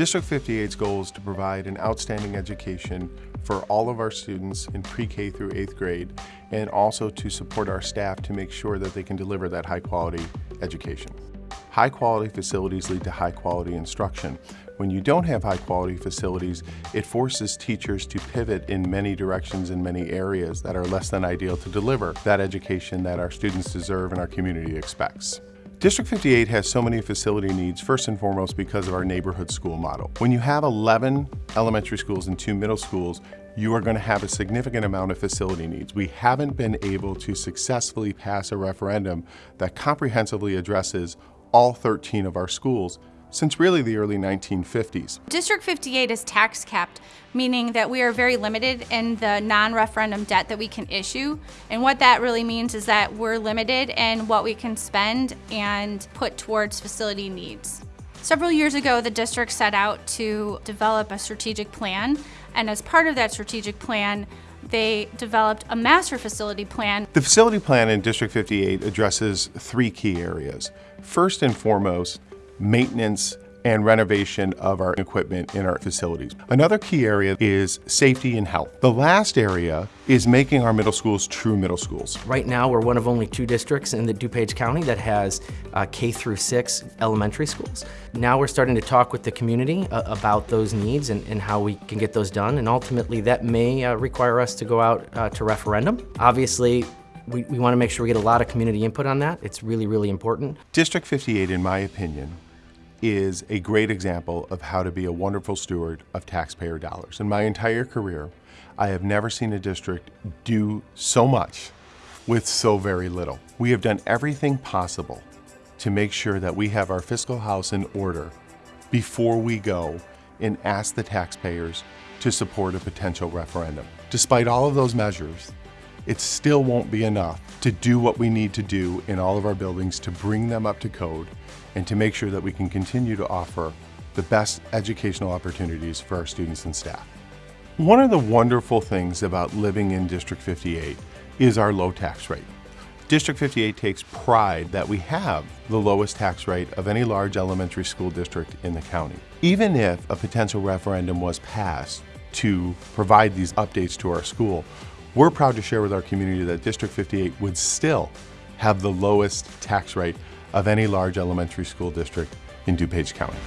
District 58's goal is to provide an outstanding education for all of our students in pre-K through 8th grade and also to support our staff to make sure that they can deliver that high quality education. High quality facilities lead to high quality instruction. When you don't have high quality facilities, it forces teachers to pivot in many directions in many areas that are less than ideal to deliver that education that our students deserve and our community expects. District 58 has so many facility needs, first and foremost because of our neighborhood school model. When you have 11 elementary schools and two middle schools, you are going to have a significant amount of facility needs. We haven't been able to successfully pass a referendum that comprehensively addresses all 13 of our schools since really the early 1950s. District 58 is tax capped, meaning that we are very limited in the non-referendum debt that we can issue. And what that really means is that we're limited in what we can spend and put towards facility needs. Several years ago, the district set out to develop a strategic plan, and as part of that strategic plan, they developed a master facility plan. The facility plan in District 58 addresses three key areas. First and foremost, maintenance and renovation of our equipment in our facilities. Another key area is safety and health. The last area is making our middle schools true middle schools. Right now, we're one of only two districts in the DuPage County that has uh, K through six elementary schools. Now we're starting to talk with the community uh, about those needs and, and, how we can get those done, and ultimately that may uh, require us to go out uh, to referendum. Obviously, we, we want to make sure we get a lot of community input on that. It's really, really important. District 58, in my opinion, is a great example of how to be a wonderful steward of taxpayer dollars. In my entire career, I have never seen a district do so much with so very little. We have done everything possible to make sure that we have our fiscal house in order before we go and ask the taxpayers to support a potential referendum. Despite all of those measures, it still won't be enough to do what we need to do in all of our buildings to bring them up to code and to make sure that we can continue to offer the best educational opportunities for our students and staff. One of the wonderful things about living in District 58 is our low tax rate. District 58 takes pride that we have the lowest tax rate of any large elementary school district in the county. Even if a potential referendum was passed to provide these updates to our school, we're proud to share with our community that District 58 would still have the lowest tax rate of any large elementary school district in DuPage County.